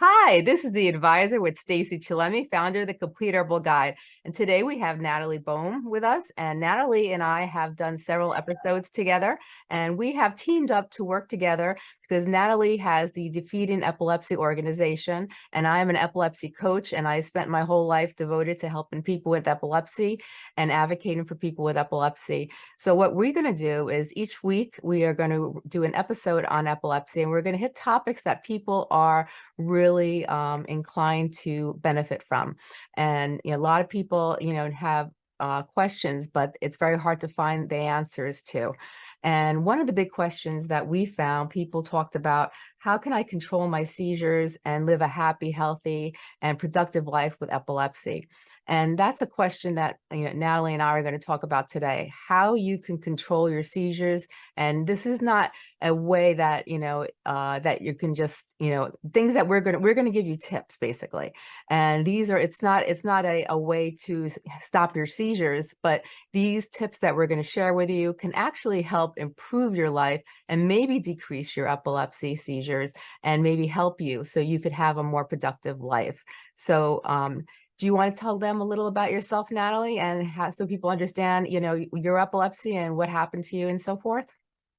Hi, this is the advisor with Stacey Chillemi, founder of the Complete Herbal Guide. And today we have Natalie Bohm with us. And Natalie and I have done several episodes together and we have teamed up to work together because Natalie has the Defeating Epilepsy organization and I am an epilepsy coach and I spent my whole life devoted to helping people with epilepsy and advocating for people with epilepsy. So what we're going to do is each week we are going to do an episode on epilepsy and we're going to hit topics that people are really um, inclined to benefit from. And you know, a lot of people, you know, have uh, questions, but it's very hard to find the answers to. And one of the big questions that we found people talked about, how can I control my seizures and live a happy, healthy, and productive life with epilepsy? And that's a question that you know, Natalie and I are going to talk about today, how you can control your seizures. And this is not a way that, you know, uh, that you can just, you know, things that we're going to, we're going to give you tips basically. And these are, it's not, it's not a, a way to stop your seizures, but these tips that we're going to share with you can actually help improve your life and maybe decrease your epilepsy seizures and maybe help you so you could have a more productive life. So, um, do you want to tell them a little about yourself, Natalie, and how, so people understand, you know, your epilepsy and what happened to you and so forth?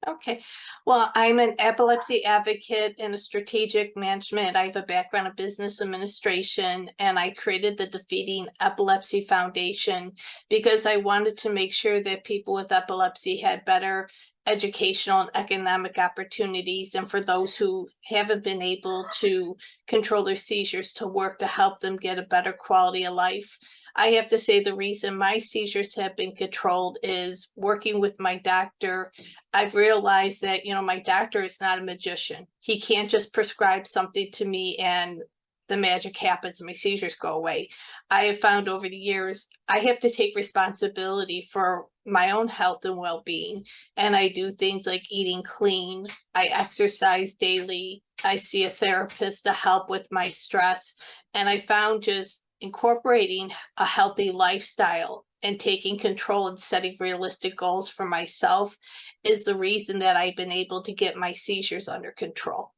Okay, well, I'm an epilepsy advocate and a strategic management. I have a background in business administration and I created the Defeating Epilepsy Foundation because I wanted to make sure that people with epilepsy had better educational and economic opportunities and for those who haven't been able to control their seizures to work to help them get a better quality of life. I have to say the reason my seizures have been controlled is working with my doctor. I've realized that, you know, my doctor is not a magician. He can't just prescribe something to me and the magic happens and my seizures go away. I have found over the years, I have to take responsibility for my own health and well-being. And I do things like eating clean. I exercise daily. I see a therapist to help with my stress. And I found just incorporating a healthy lifestyle and taking control and setting realistic goals for myself is the reason that I've been able to get my seizures under control.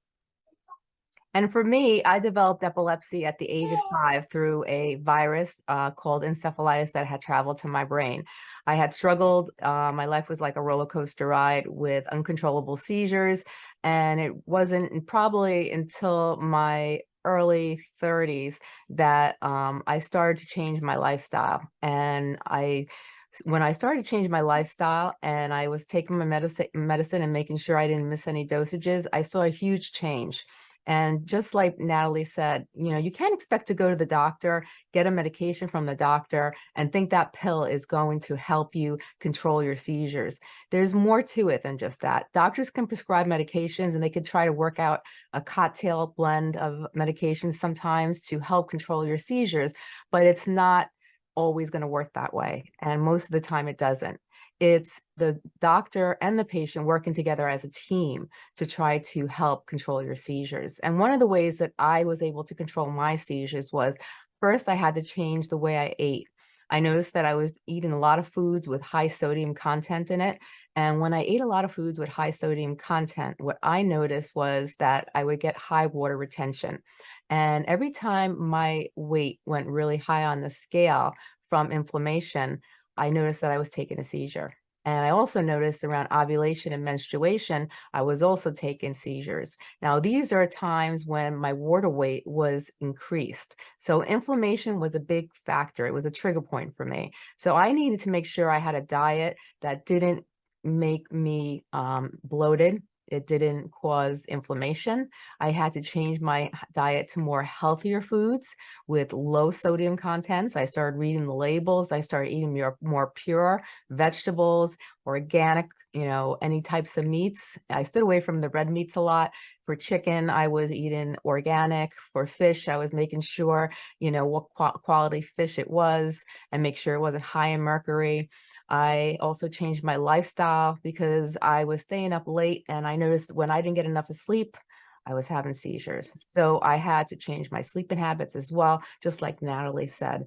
And for me, I developed epilepsy at the age of five through a virus uh, called encephalitis that had traveled to my brain. I had struggled. Uh, my life was like a roller coaster ride with uncontrollable seizures. And it wasn't probably until my early 30s that um, I started to change my lifestyle. And I when I started to change my lifestyle and I was taking my medicine medicine and making sure I didn't miss any dosages, I saw a huge change. And just like Natalie said, you know, you can't expect to go to the doctor, get a medication from the doctor and think that pill is going to help you control your seizures. There's more to it than just that. Doctors can prescribe medications and they could try to work out a cocktail blend of medications sometimes to help control your seizures, but it's not always going to work that way. And most of the time it doesn't it's the doctor and the patient working together as a team to try to help control your seizures. And one of the ways that I was able to control my seizures was first I had to change the way I ate. I noticed that I was eating a lot of foods with high sodium content in it. And when I ate a lot of foods with high sodium content, what I noticed was that I would get high water retention. And every time my weight went really high on the scale from inflammation, I noticed that I was taking a seizure. And I also noticed around ovulation and menstruation, I was also taking seizures. Now, these are times when my water weight was increased. So inflammation was a big factor. It was a trigger point for me. So I needed to make sure I had a diet that didn't make me um, bloated, it didn't cause inflammation. I had to change my diet to more healthier foods with low sodium contents. I started reading the labels. I started eating more, more pure vegetables, organic, you know, any types of meats. I stood away from the red meats a lot. For chicken, I was eating organic. For fish, I was making sure, you know, what quality fish it was and make sure it wasn't high in mercury. I also changed my lifestyle because I was staying up late and I noticed when I didn't get enough of sleep, I was having seizures. So I had to change my sleeping habits as well, just like Natalie said.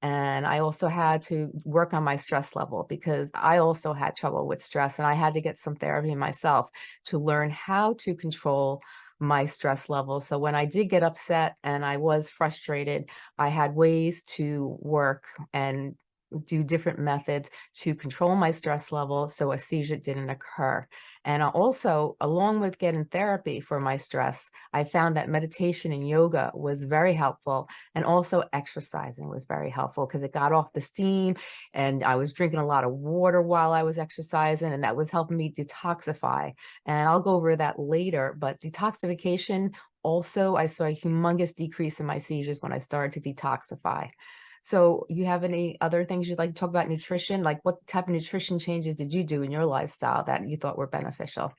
And I also had to work on my stress level because I also had trouble with stress and I had to get some therapy myself to learn how to control my stress level. So when I did get upset and I was frustrated, I had ways to work and do different methods to control my stress level so a seizure didn't occur. And also, along with getting therapy for my stress, I found that meditation and yoga was very helpful. And also exercising was very helpful because it got off the steam and I was drinking a lot of water while I was exercising and that was helping me detoxify. And I'll go over that later, but detoxification also, I saw a humongous decrease in my seizures when I started to detoxify. So you have any other things you'd like to talk about nutrition? Like what type of nutrition changes did you do in your lifestyle that you thought were beneficial?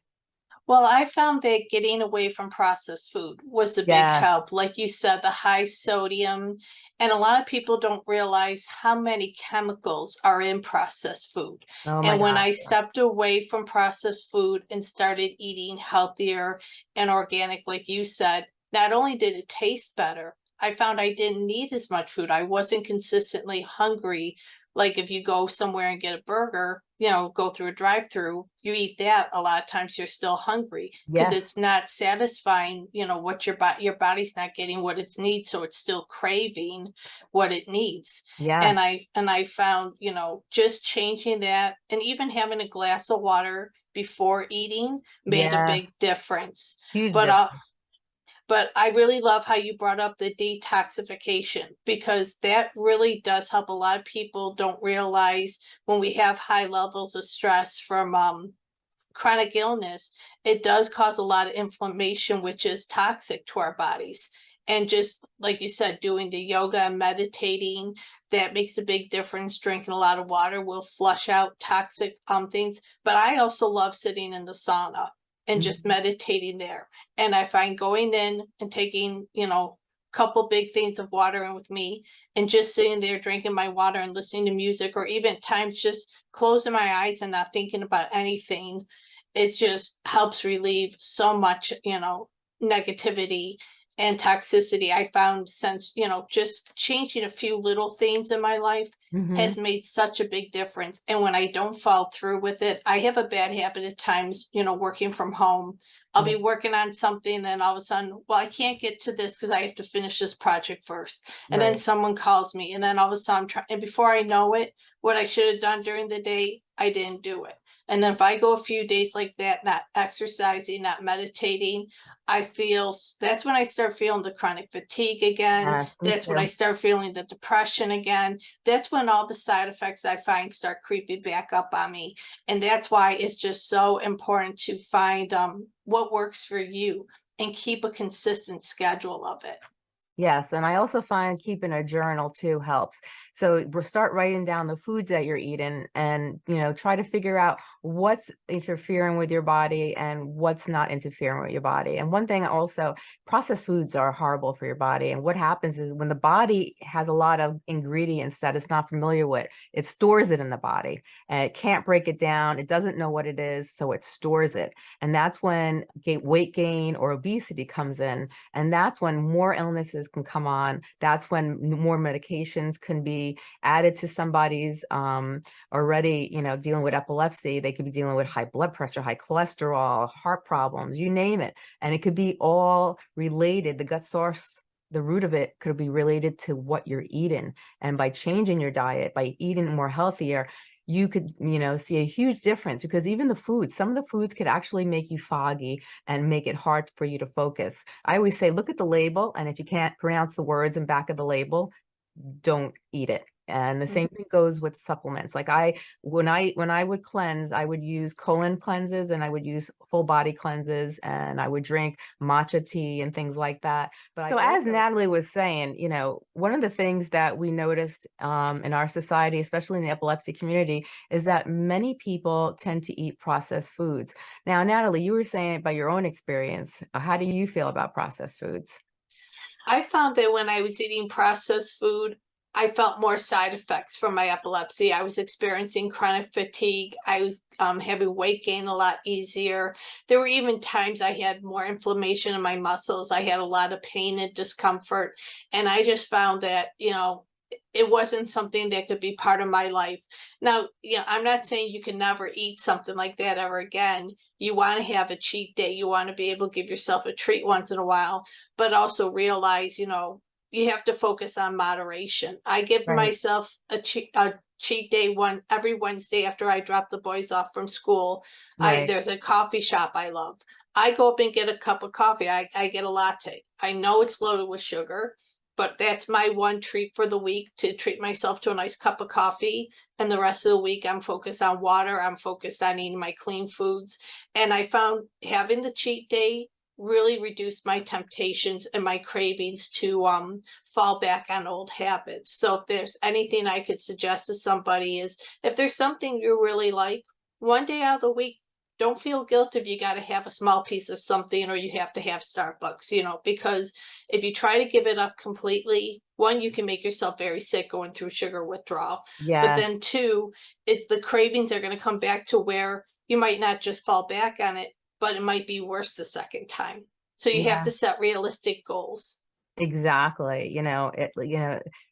Well, I found that getting away from processed food was a big help. Like you said, the high sodium, and a lot of people don't realize how many chemicals are in processed food. Oh And when I stepped away from processed food and started eating healthier and organic, like you said, not only did it taste better, I found I didn't need as much food. I wasn't consistently hungry. Like if you go somewhere and get a burger, you know, go through a drive-through, you eat that, a lot of times you're still hungry because Yes, it's not satisfying, you know, what your body your body's not getting what it needs, so it's still craving what it needs yes, and I and I found, you know, just changing that and even having a glass of water before eating made a big difference. Huge But uh, difference. But I really love how you brought up the detoxification because that really does help. A lot of people don't realize when we have high levels of stress from um chronic illness, it does cause a lot of inflammation, which is toxic to our bodies. And just like you said, doing the yoga and meditating, that makes a big difference. Drinking a lot of water will flush out toxic um things. But I also love sitting in the sauna and just Mhm. meditating there. And I find going in and taking, you know, a couple big things of water in with me and just sitting there drinking my water and listening to music or even times just closing my eyes and not thinking about anything it just helps relieve so much, you know, negativity and toxicity. I found since, you know, just changing a few little things in my life Mhm. has made such a big difference. And when I don't follow through with it, I have a bad habit at times, you know, working from home. I'll be working on something and all of a sudden, well, I can't get to this because I have to finish this project first. And then Right. someone calls me and then all of a sudden I'm trying, and before I know it, what I should have done during the day, I didn't do it. And then if I go a few days like that, not exercising, not meditating, I feel that's when I start feeling the chronic fatigue again. Yes, That's when I start feeling the depression again. That's when all the side effects I find start creeping back up on me. And that's why it's just so important to find um what works for you and keep a consistent schedule of it. Yes, and I also find keeping a journal too helps. So start writing down the foods that you're eating and, you know, try to figure out what's interfering with your body and what's not interfering with your body. And one thing also, processed foods are horrible for your body. And what happens is when the body has a lot of ingredients that it's not familiar with, it stores it in the body and it can't break it down. It doesn't know what it is, so it stores it. And that's when weight gain or obesity comes in and that's when more illnesses can come on. That's when more medications can be added to somebody's um, already, you know, dealing with epilepsy. They could be dealing with high blood pressure, high cholesterol, heart problems, you name it. And it could be all related. The gut source, the root of it could be related to what you're eating. And by changing your diet, by eating more healthier, you could, you know, see a huge difference because even the foods, some of the foods could actually make you foggy and make it hard for you to focus. I always say, look at the label, and if you can't pronounce the words in back of the label, don't eat it. And the same thing goes with supplements. Like I, when I when I would cleanse, I would use colon cleanses and I would use full body cleanses and I would drink matcha tea and things like that. But so as Natalie was saying, you know, one of the things that we noticed um, in our society, especially in the epilepsy community, is that many people tend to eat processed foods. Now, Natalie, you were saying by your own experience, uh, how do you feel about processed foods? I found that when I was eating processed food, I felt more side effects from my epilepsy. I was experiencing chronic fatigue. I was um, having weight gain a lot easier. There were even times I had more inflammation in my muscles. I had a lot of pain and discomfort. And I just found that, you know, it wasn't something that could be part of my life. Now, yeah, I'm not saying you can never eat something like that ever again. You want to have a cheat day. You want to be able to give yourself a treat once in a while, but also realize, you know, you have to focus on moderation. I give Right. myself a cheat, a cheat day one every Wednesday after I drop the boys off from school. I, there's a coffee shop I love. I go up and get a cup of coffee. I, I get a latte. I know it's loaded with sugar, but that's my one treat for the week to treat myself to a nice cup of coffee. And the rest of the week, I'm focused on water. I'm focused on eating my clean foods. And I found having the cheat day really reduce my temptations and my cravings to um fall back on old habits. So if there's anything I could suggest to somebody is if there's something you really like, one day out of the week, don't feel guilty if you got to have a small piece of something or you have to have Starbucks, you know, because if you try to give it up completely, one, you can make yourself very sick going through sugar withdrawal. But then two, if the cravings are going to come back to where you might not just fall back on it, but it might be worse the second time. So you Yeah. have to set realistic goals. Exactly. You know, it, you know, sh- ha- ta-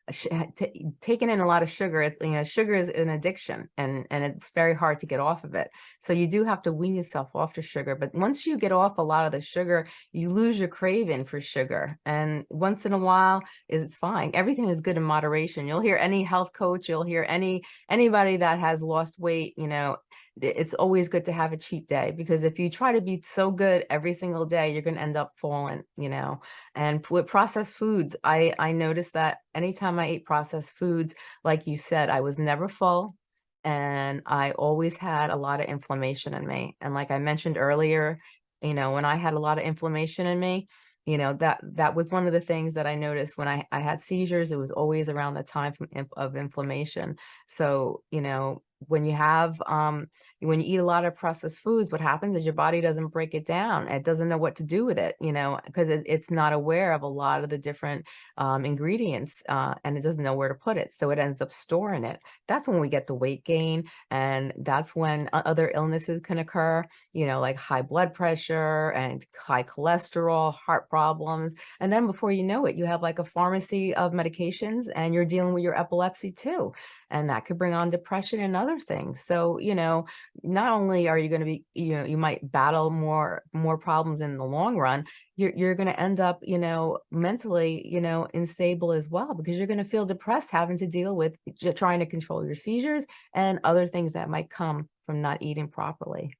taking in a lot of sugar, it's, you know, sugar is an addiction and, and it's very hard to get off of it. So you do have to wean yourself off to sugar. But once you get off a lot of the sugar, you lose your craving for sugar. And once in a while, it's fine. Everything is good in moderation. You'll hear any health coach, you'll hear any, anybody that has lost weight, you know, it's always good to have a cheat day because if you try to be so good every single day, you're going to end up falling, you know. And with processed foods, I I noticed that anytime I ate processed foods, like you said, I was never full and I always had a lot of inflammation in me. And like I mentioned earlier, you know, when I had a lot of inflammation in me, you know, that that was one of the things that I noticed when I I had seizures, it was always around the time from of inflammation. So, you know, when you have um when you eat a lot of processed foods, what happens is your body doesn't break it down. It doesn't know what to do with it, you know, because it, it's not aware of a lot of the different um, ingredients uh, and it doesn't know where to put it. So it ends up storing it. That's when we get the weight gain. And that's when other illnesses can occur, you know, like high blood pressure and high cholesterol, heart problems. And then before you know it, you have like a pharmacy of medications and you're dealing with your epilepsy too and that could bring on depression and other things. So you know not only are you going to be you know you might battle more more problems in the long run you're, you're going to end up you know mentally you know unstable as well because you're going to feel depressed having to deal with trying to control your seizures and other things that might come from not eating properly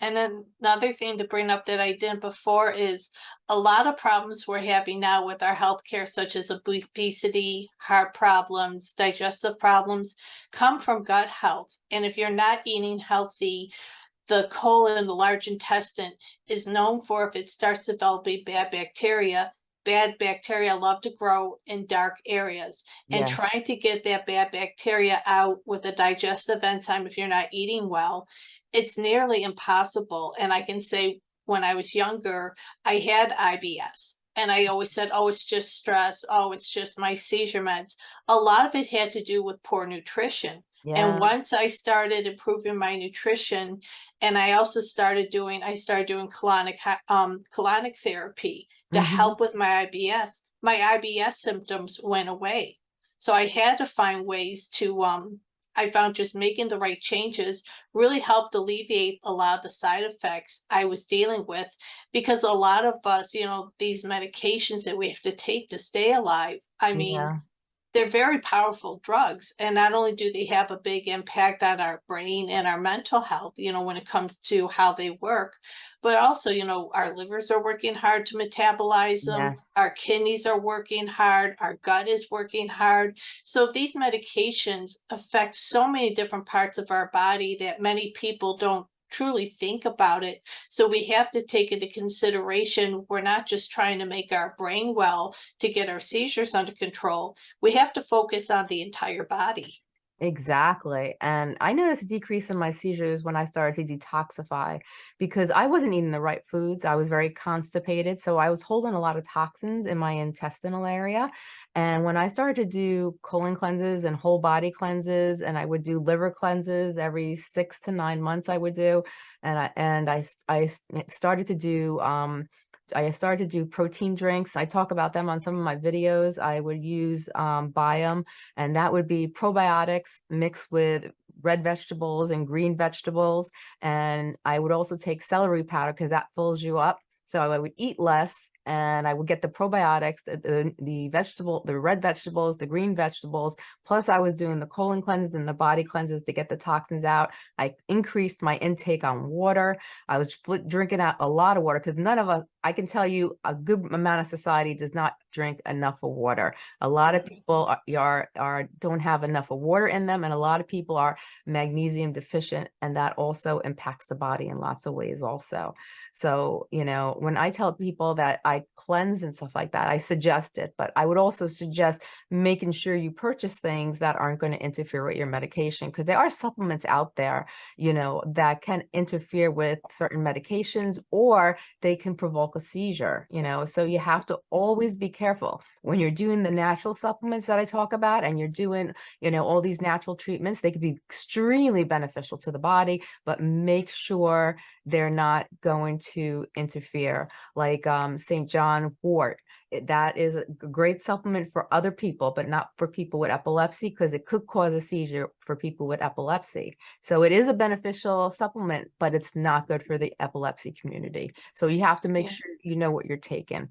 And then another thing to bring up that I didn't before is a lot of problems we're having now with our healthcare, such as obesity, heart problems, digestive problems, come from gut health. And if you're not eating healthy, the colon, the large intestine, is known for if it starts developing bad bacteria. Bad bacteria love to grow in dark areas. And yeah trying to get that bad bacteria out with a digestive enzyme if you're not eating well, it's nearly impossible. And I can say when I was younger, I had IBS. And I always said, oh, it's just stress. Oh, it's just my seizure meds. A lot of it had to do with poor nutrition. yeah And once I started improving my nutrition, and I also started doing, I started doing colonic, um, colonic therapy to Mhm. help with my IBS. My IBS symptoms went away. So I had to find ways to, um, I found just making the right changes really helped alleviate a lot of the side effects I was dealing with. Because a lot of us, you know, these medications that we have to take to stay alive, I mean, yeah they're very powerful drugs and not only do they have a big impact on our brain and our mental health you know when it comes to how they work but also you know our livers are working hard to metabolize them yes. our kidneys are working hard our gut is working hard. So these medications affect so many different parts of our body that many people don't truly think about it. So we have to take into consideration we're not just trying to make our brain well to get our seizures under control. We have to focus on the entire body Exactly. And I noticed a decrease in my seizures when I started to detoxify because I wasn't eating the right foods. I was very constipated. So I was holding a lot of toxins in my intestinal area. And when I started to do colon cleanses and whole body cleanses, and I would do liver cleanses every six to nine months, I would do. And I, and I, I started to do, um, I started to do protein drinks. I talk about them on some of my videos. I would use um, Biome, and that would be probiotics mixed with red vegetables and green vegetables. And I would also take celery powder because that fills you up. So I would eat less and I would get the probiotics, the, the, the vegetable, the red vegetables, the green vegetables. Plus I was doing the colon cleanses and the body cleanses to get the toxins out. I increased my intake on water. I was drinking out a lot of water because none of us, I can tell you a good amount of society does not drink enough of water. A lot of mm-hmm. people are, are, are don't have enough of water in them and a lot of people are magnesium deficient and that also impacts the body in lots of ways also. So, you know, when I tell people that I cleanse and stuff like that, I suggest it, but I would also suggest making sure you purchase things that aren't going to interfere with your medication because there are supplements out there, you know, that can interfere with certain medications or they can provoke a seizure, you know, so you have to always be careful when you're doing the natural supplements that I talk about and you're doing, you know, all these natural treatments, they could be extremely beneficial to the body, but make sure they're not going to interfere like um, St. John wort. That is a great supplement for other people, but not for people with epilepsy because it could cause a seizure for people with epilepsy. So it is a beneficial supplement, but it's not good for the epilepsy community. So you have to make Yeah. sure you know what you're taking.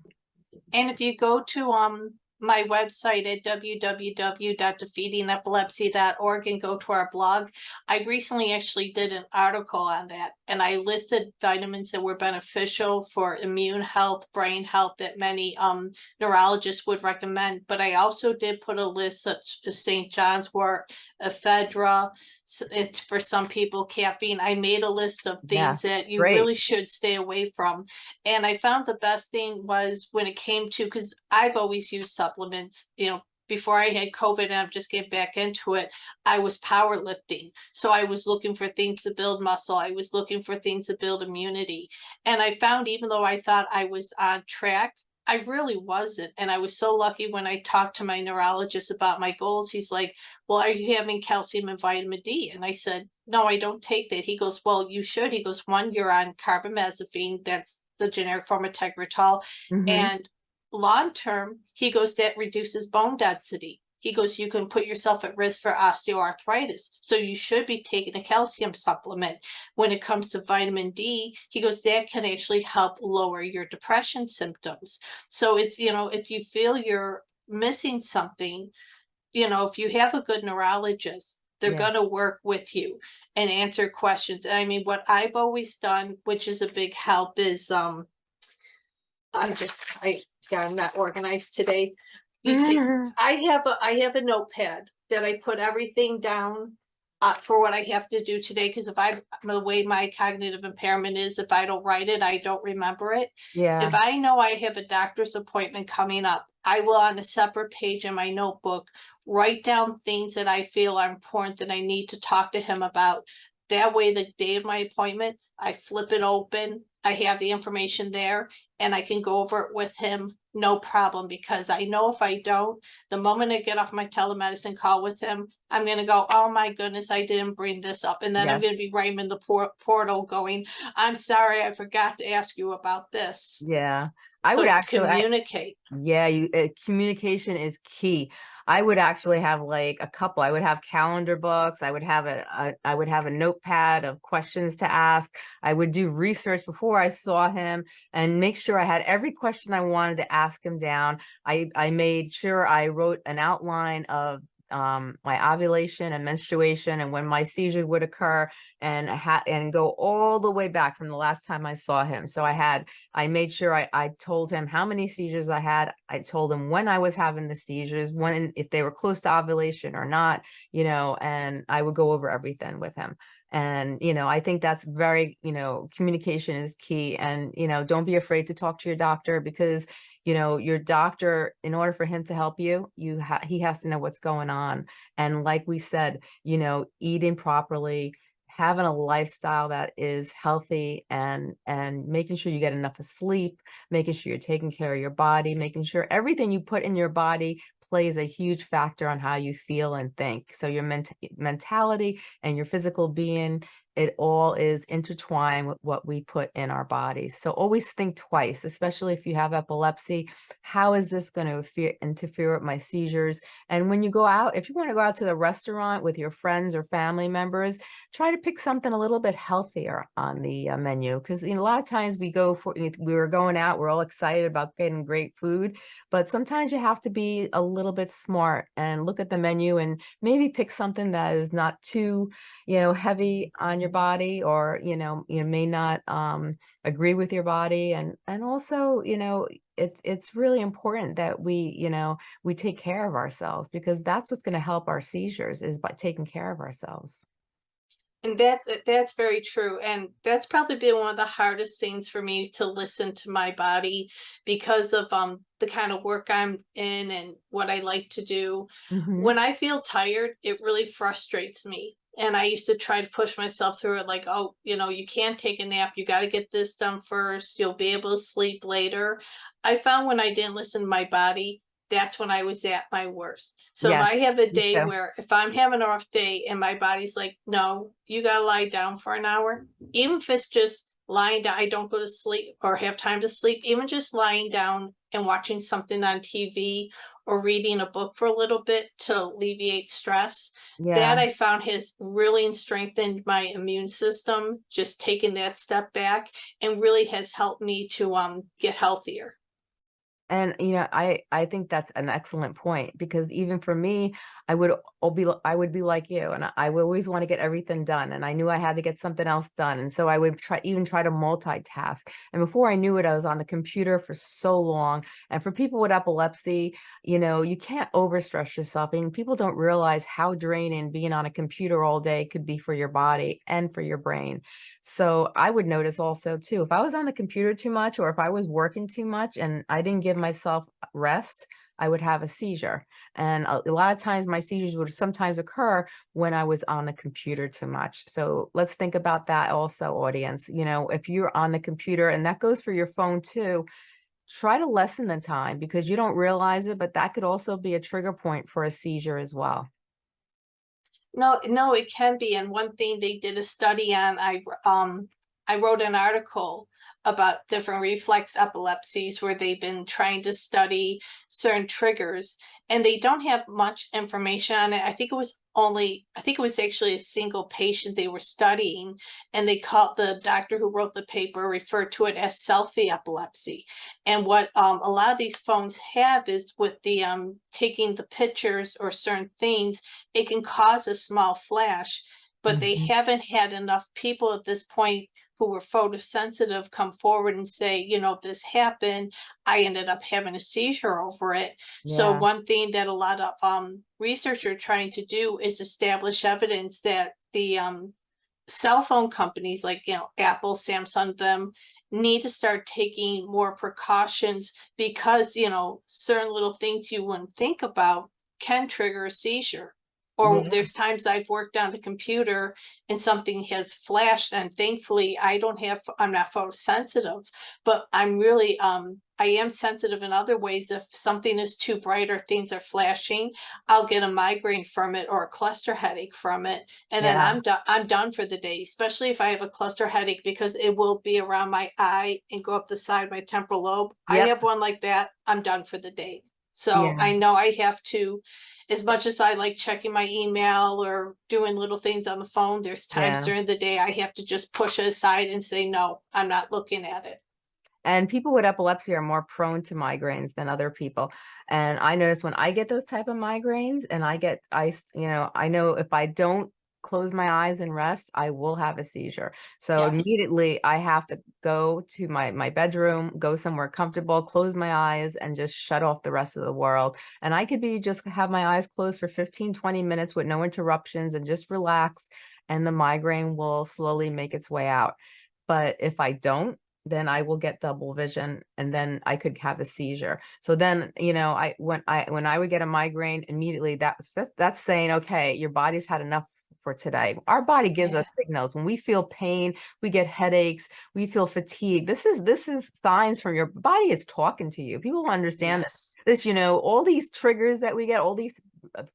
And if you go to um my website at www.defeatingepilepsy.org and go to our blog, I recently actually did an article on that and I listed vitamins that were beneficial for immune health, brain health that many um neurologists would recommend. But I also did put a list such as St. John's wort, ephedra. It's for some people caffeine. I made a list of Yeah, things that you great. really should stay away from. And I found the best thing was when it came to, because I've always used supplements, you know, before I had COVID and I'm just getting back into it, I was powerlifting. So I was looking for things to build muscle. I was looking for things to build immunity. And I found even though I thought I was on track, I really wasn't. And I was so lucky when I talked to my neurologist about my goals. He's like, Well, are you having calcium and vitamin D? And I said, No, I don't take that. He goes, Well, you should. He goes, One, you're on carbamazepine. That's the generic form of Tegretol. Mhm. And long term, he goes, that reduces bone density. He goes, you can put yourself at risk for osteoarthritis. So you should be taking a calcium supplement. When it comes to vitamin D, he goes, that can actually help lower your depression symptoms. So it's, you know, if you feel you're missing something, you know, if you have a good neurologist, they're Yeah. gonna work with you and answer questions. And I mean, what I've always done, which is a big help, is um I just, I, yeah, I'm not organized today. You see, I have a, I have a notepad that I put everything down uh, for what I have to do today, because if I, the way my cognitive impairment is, if I don't write it, I don't remember it. Yeah, If I know I have a doctor's appointment coming up, I will on a separate page in my notebook, write down things that I feel are important that I need to talk to him about. That way, the day of my appointment, I flip it open, I have the information there, and I can go over it with him, no problem, because I know if I don't, the moment I get off my telemedicine call with him, I'm gonna go, oh my goodness, I didn't bring this up, and then I'm gonna be right in the por- portal going, I'm sorry, I forgot to ask you about this. yeah. I So would actually, I- communicate. Yeah, you uh, communication is key. I would actually have like a couple. I would have calendar books. I would have a, a I would have a notepad of questions to ask. I would do research before I saw him and make sure I had every question I wanted to ask him down. I I made sure I wrote an outline of um my ovulation and menstruation and when my seizure would occur and and go all the way back from the last time I saw him. So I had I made sure I, I told him how many seizures I had. I told him when I was having the seizures, when if they were close to ovulation or not, you know, and I would go over everything with him. And, you know, I think that's very, you know, communication is key. And, you know, don't be afraid to talk to your doctor because, you know, your doctor, in order for him to help you, you ha he has to know what's going on. And like we said, you know, eating properly, having a lifestyle that is healthy and and making sure you get enough of sleep making sure you're taking care of your body making sure everything you put in your body plays a huge factor on how you feel and think so your ment- mentality and your physical being it all is intertwined with what we put in our bodies. So always think twice, especially if you have epilepsy. How is this going to interfere with my seizures? And when you go out, if you want to go out to the restaurant with your friends or family members, try to pick something a little bit healthier on the uh, menu. Because you know, a lot of times we go for, we were going out, we're all excited about getting great food, but sometimes you have to be a little bit smart and look at the menu and maybe pick something that is not too, you know, heavy on your body or, you know, you may not um, agree with your body. And, and also, you know, it's, it's really important that we, you know, we take care of ourselves because that's what's going to help our seizures is by taking care of ourselves. And that's that's very true. And that's probably been one of the hardest things for me to listen to my body because of um the kind of work I'm in and what I like to do. Mm -hmm. When I feel tired, it really frustrates me. And I used to try to push myself through it like, oh, you know, you can't take a nap. You got to get this done first. You'll be able to sleep later. I found when I didn't listen to my body, that's when I was at my worst. So Yes, if I have a day too. where if I'm having a rough day and my body's like, no, you gotta lie down for an hour, even if it's just lying down, I don't go to sleep or have time to sleep, even just lying down and watching something on TV or reading a book for a little bit to alleviate stress. That I found has really strengthened my immune system, just taking that step back and really has helped me to um get healthier. And, you know, I I think that's an excellent point because even for me, I would al be I would be like you, and I always wanna get everything done, and I knew I had to get something else done, and so I would try even try to multitask. And before I knew it, I was on the computer for so long. And for people with epilepsy, you know, you can't overstress yourself, and people don't realize how draining being on a computer all day could be for your body and for your brain. So I would notice also too, if I was on the computer too much or if I was working too much and I didn't give myself rest, I would have a seizure. And a, a lot of times my seizures would sometimes occur when I was on the computer too much. So let's think about that also, audience. You know, if you're on the computer, and that goes for your phone too, try to lessen the time because you don't realize it, but that could also be a trigger point for a seizure as well. No, no, it can be. And one thing they did a study on, I um I wrote an article about different reflex epilepsies where they've been trying to study certain triggers and they don't have much information on it. I think it was only, I think it was actually a single patient they were studying and they called the doctor who wrote the paper referred to it as selfie epilepsy. And what um, a lot of these phones have is with the um, taking the pictures or certain things, it can cause a small flash, but they Mhm. haven't had enough people at this point who were photosensitive come forward and say, you know, this happened. I ended up having a seizure over it. So one thing that a lot of um, research are trying to do is establish evidence that the um, cell phone companies like, you know, Apple, Samsung, them need to start taking more precautions because, you know, certain little things you wouldn't think about can trigger a seizure. Or Yeah. there's times I've worked on the computer and something has flashed and thankfully I don't have, I'm not photosensitive, but I'm really, um, I am sensitive in other ways. If something is too bright or things are flashing, I'll get a migraine from it or a cluster headache from it. And then I'm done, I'm done for the day, especially if I have a cluster headache because it will be around my eye and go up the side of my temporal lobe. I have one like that, I'm done for the day. So Yeah. I know I have to, as much as I like checking my email or doing little things on the phone, there's times Yeah. during the day I have to just push it aside and say, no, I'm not looking at it. And people with epilepsy are more prone to migraines than other people. And I notice when I get those type of migraines and I get I, you know, I know if I don't close my eyes and rest, I will have a seizure. So Yes. immediately I have to go to my my bedroom, go somewhere comfortable, close my eyes and just shut off the rest of the world. And I could be just have my eyes closed for 15, 20 minutes with no interruptions and just relax and the migraine will slowly make its way out. But if I don't, then I will get double vision and then I could have a seizure. So then, you know, I when I when I would get a migraine immediately that's that, that's saying, okay, your body's had enough for today. Our body gives Yeah. us signals. When we feel pain, we get headaches, we feel fatigue. This is this is signs from your body is talking to you. People understand Yes. this, you know, all these triggers that we get, all these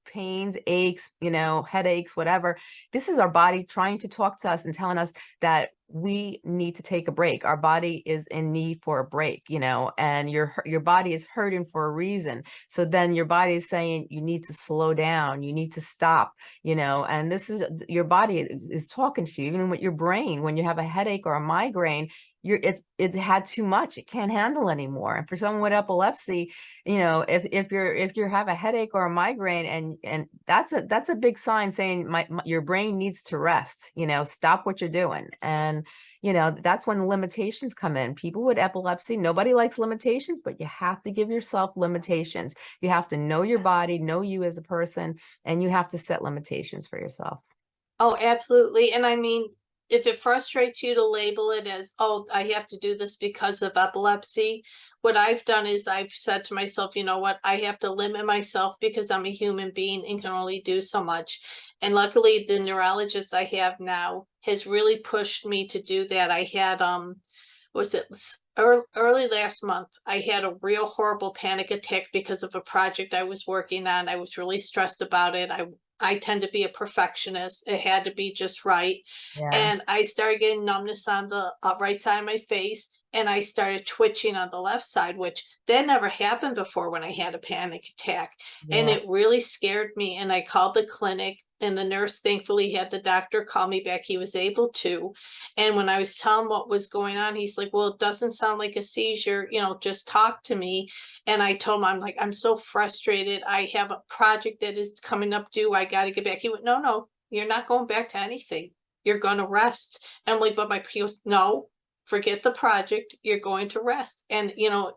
pains, aches, you know, headaches, whatever. This is our body trying to talk to us and telling us that we need to take a break. Our body is in need for a break, you know, and your your body is hurting for a reason. So then your body is saying you need to slow down, you need to stop, you know, and this is your body is, is talking to you, even with your brain. When you have a headache or a migraine, you're it it had too much it can't handle anymore. And for someone with epilepsy you know if if you're if you have a headache or a migraine and and that's a that's a big sign saying my, my your brain needs to rest you know stop what you're doing. And you know that's when limitations come in. People with epilepsy nobody likes limitations but you have to give yourself limitations. You have to know your body know you as a person and you have to set limitations for yourself. Oh, absolutely. And I mean, if it frustrates you to label it as, oh, I have to do this because of epilepsy, what I've done is I've said to myself, you know what, I have to limit myself because I'm a human being and can only do so much. And luckily, the neurologist I have now has really pushed me to do that. I had, um, was it early last month? I had a real horrible panic attack because of a project I was working on. I was really stressed about it. I I tend to be a perfectionist. It had to be just right. yeah And I started getting numbness on the uh, right side of my face and I started twitching on the left side, which that never happened before when I had a panic attack. And it really scared me. And I called the clinic and the nurse thankfully had the doctor call me back. He was able to. And when I was telling what was going on, he's like, well, it doesn't sound like a seizure, you know, just talk to me. And I told him, I'm like, I'm so frustrated. I have a project that is coming up due. I got to get back. He went, no, no, you're not going back to anything. You're going to rest. And I'm like, but my he no, forget the project. You're going to rest. And, you know,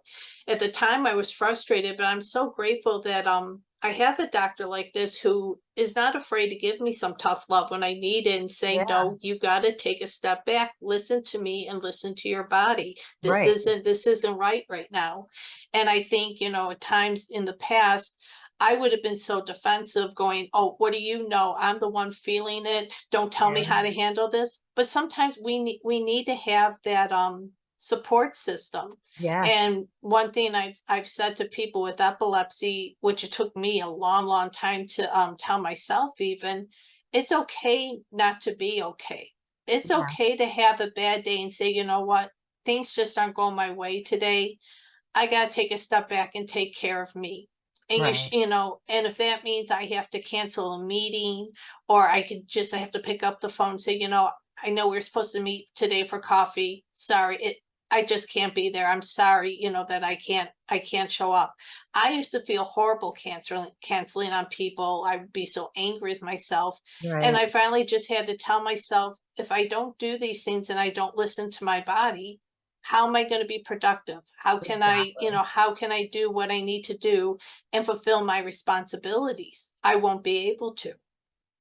at the time I was frustrated, but I'm so grateful that, um, I have a doctor like this who is not afraid to give me some tough love when I need it and say, Yeah. no, you got to take a step back, listen to me and listen to your body. This Right. isn't, this isn't right right now. And I think, you know, at times in the past, I would have been so defensive going, oh, what do you know? I'm the one feeling it. Don't tell me how to handle this. But sometimes we need, we need to have that, um, support system. yeah And one thing I've I've said to people with epilepsy, which it took me a long, long time to um tell myself even, it's okay not to be okay. It's Yeah. okay to have a bad day and say, you know what, things just aren't going my way today. I gotta take a step back and take care of me. And you, Right. you know, and if that means I have to cancel a meeting, or I could just I have to pick up the phone and say, you know, I know we are supposed to meet today for coffee. Sorry, it I just can't be there. I'm sorry, you know, that I can't I can't show up. I used to feel horrible canceling canceling on people. I would be so angry with myself. And I finally just had to tell myself if I don't do these things and I don't listen to my body, how am I going to be productive? How can I, you know, how can I do what I need to do and fulfill my responsibilities? I won't be able to.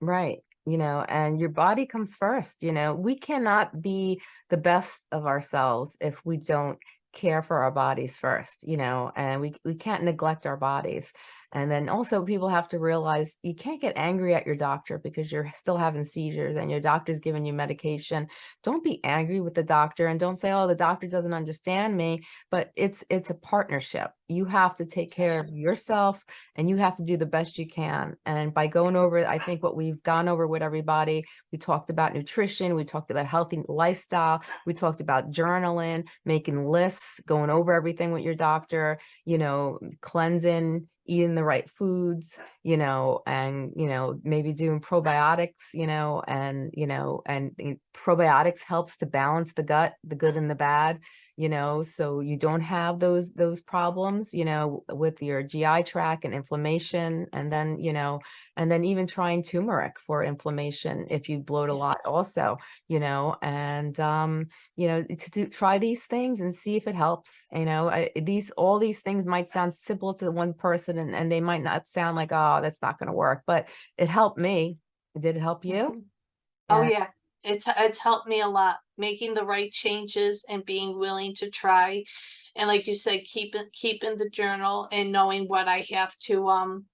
Right. You know, and your body comes first. You know, we cannot be the best of ourselves if we don't care for our bodies first, you know, and we, we can't neglect our bodies. And then also people have to realize you can't get angry at your doctor because you're still having seizures and your doctor's giving you medication. Don't be angry with the doctor and don't say, oh, the doctor doesn't understand me. But it's it's a partnership. You have to take care of yourself and you have to do the best you can. And by going over, I think what we've gone over with everybody, we talked about nutrition, we talked about healthy lifestyle, we talked about journaling, making lists, going over everything with your doctor, you know, cleansing, eating the right foods, you know, and, you know, maybe doing probiotics, you know, and, you know, and probiotics helps to balance the gut, the good and the bad you know so you don't have those those problems you know with your gi tract and inflammation and then you know and then even trying turmeric for inflammation if you bloat a lot also you know and um you know to do try these things and see if it helps you know I, these all these things might sound simple to one person and, and they might not sound like oh that's not going to work but it helped me did it help you Mhm. Oh Yeah. It's it's helped me a lot making the right changes and being willing to try. And like you said, keeping keeping the journal and knowing what I have to um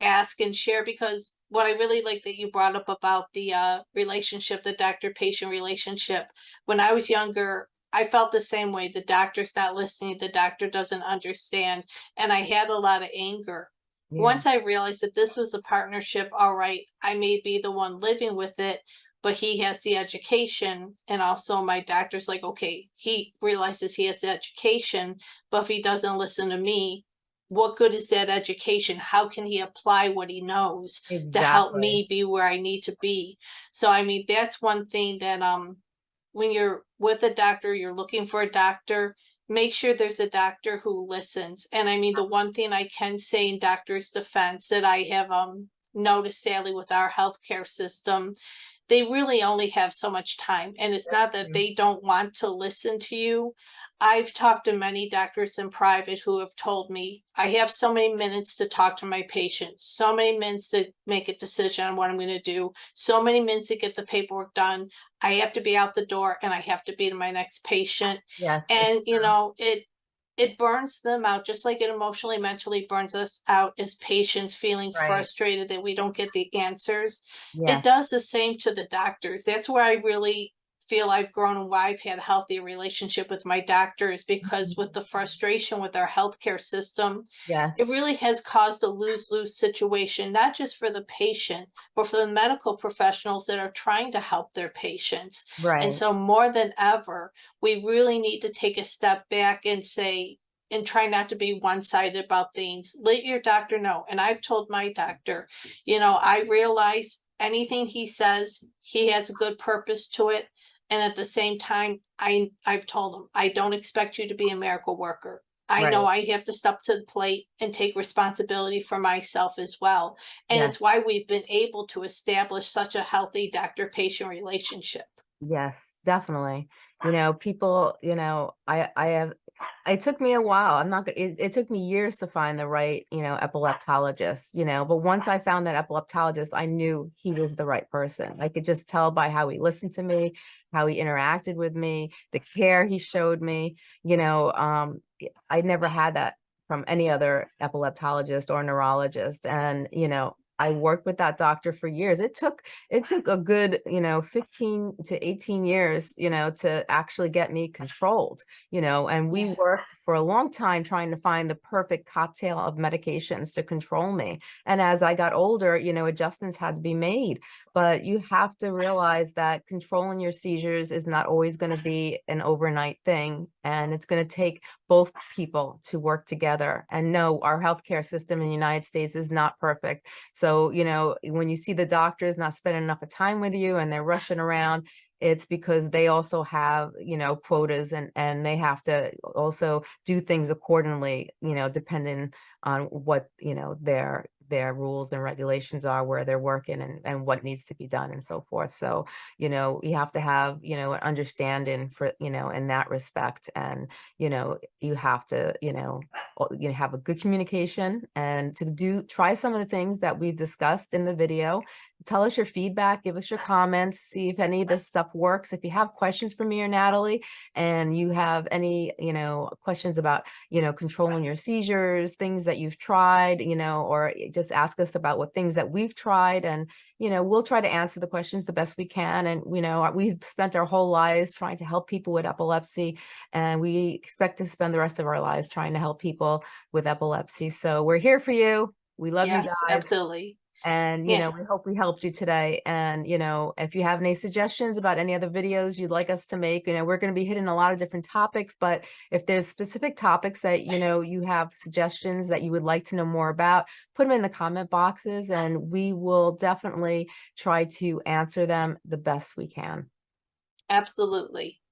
ask and share because what I really like that you brought up about the uh relationship, the doctor-patient relationship. When I was younger, I felt the same way. The doctor's not listening, the doctor doesn't understand, and I had a lot of anger Yeah. Once I realized that this was a partnership, all right, I may be the one living with it, but he has the education. And also my doctor's like, okay, he realizes he has the education, but if he doesn't listen to me, what good is that education? How can he apply what he knows to help me be where I need to be? So I mean, that's one thing that um when you're with a doctor, you're looking for a doctor, make sure there's a doctor who listens. And I mean, the one thing I can say in doctor's defense that I have um noticed sadly with our healthcare system, they really only have so much time. And it's not that they don't want to listen to you. I've talked to many doctors in private who have told me, I have so many minutes to talk to my patient, so many minutes to make a decision on what I'm gonna do, so many minutes to get the paperwork done. I have to be out the door and I have to be to my next patient. Yes. And, you know, it, it burns them out, just like it emotionally, mentally burns us out as patients, feeling Right. frustrated that we don't get the answers. It does the same to the doctors. That's where I really feel I've grown and why I've had a healthy relationship with my doctors because mm-hmm. with the frustration with our healthcare system, yes, it really has caused a lose-lose situation, not just for the patient, but for the medical professionals that are trying to help their patients. Right. And so more than ever, we really need to take a step back and say, and try not to be one-sided about things. Let your doctor know. And I've told my doctor, you know, I realize anything he says, he has a good purpose to it. And at the same time, I, I've told them, I don't expect you to be a miracle worker. I know I have to step to the plate and take responsibility for myself as well. And it's why we've been able to establish such a healthy doctor-patient relationship. Yes, definitely. You know, people, you know, I I have it took me a while. I'm not gonna it, it took me years to find the right, you know, epileptologist, you know, but once I found that epileptologist, I knew he was the right person. I could just tell by how he listened to me, how he interacted with me, the care he showed me, you know, um I never had that from any other epileptologist or neurologist and, you know, I worked with that doctor for years. It took it took a good, you know, 15 to 18 years, you know, to actually get me controlled, you know, and we worked for a long time trying to find the perfect cocktail of medications to control me. And as I got older, you know, adjustments had to be made, but you have to realize that controlling your seizures is not always going to be an overnight thing. And it's going to take both people to work together. And no, our healthcare system in the United States is not perfect. So, you know, when you see the doctors not spending enough of time with you and they're rushing around, it's because they also have, you know, quotas and and they have to also do things accordingly, you know, depending on what, you know, their their rules and regulations are where they're working and and what needs to be done and so forth. So, you know, you have to have, you know, an understanding for, you know, in that respect and, you know, you have to, you know, you have a good communication and to do try some of the things that we discussed in the video. Tell us your feedback, give us your comments, see if any of this stuff works. If you have questions for me or Natalie, and you have any, you know, questions about, you know, controlling your seizures, things that you've tried, you know, or eh, just ask us about what things that we've tried and you know, we'll try to answer the questions the best we can. And, you know, we've spent our whole lives trying to help people with epilepsy, and we expect to spend the rest of our lives trying to help people with epilepsy. So we're here for you. We love you guys. absolutely. And, you Yeah. know, we hope we helped you today. And, you know, if you have any suggestions about any other videos you'd like us to make, you know, we're going to be hitting a lot of different topics, but if there's specific topics that, you know, you have suggestions that you would like to know more about, put them in the comment boxes and we will definitely try to answer them the best we can. Absolutely.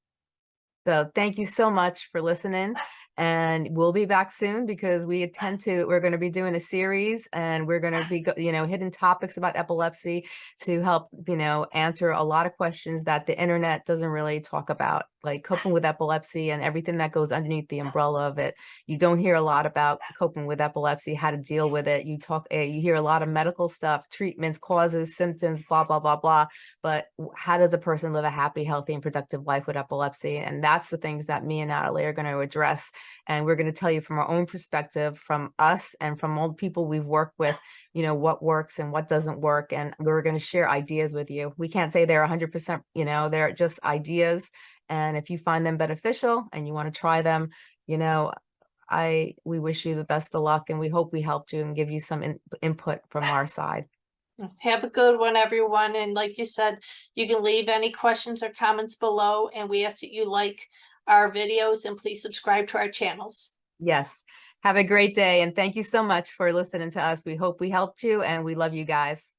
So thank you so much for listening. And we'll be back soon because we uh intend to, we're going to be doing a series and we're going to ah. be, you know, hidden topics about epilepsy to help, you know, answer a lot of questions that the internet doesn't really talk about, like coping with epilepsy and everything that goes underneath the umbrella of it. You don't hear a lot about coping with epilepsy, how to deal with it. You talk, eh, you hear a lot of medical stuff, treatments, causes, symptoms, blah, blah, blah, blah. But how does a person live a happy, healthy, and productive life with epilepsy? And that's the things that me and Natalie are going to address. And we're going to tell you from our own perspective, from us and from all the people we've worked with, you know, what works and what doesn't work. And we're going to share ideas with you. We can't say they're 100%, you know, they're just ideas. And if you find them beneficial and you want to try them, you know, I, we wish you the best of luck and we hope we helped you and give you some in- input from our side. Have a good one, everyone. And like you said, you can leave any questions or comments below and we ask that you like our videos and please subscribe to our channels. Yes. Have a great day and thank you so much for listening to us. We hope we helped you and we love you guys.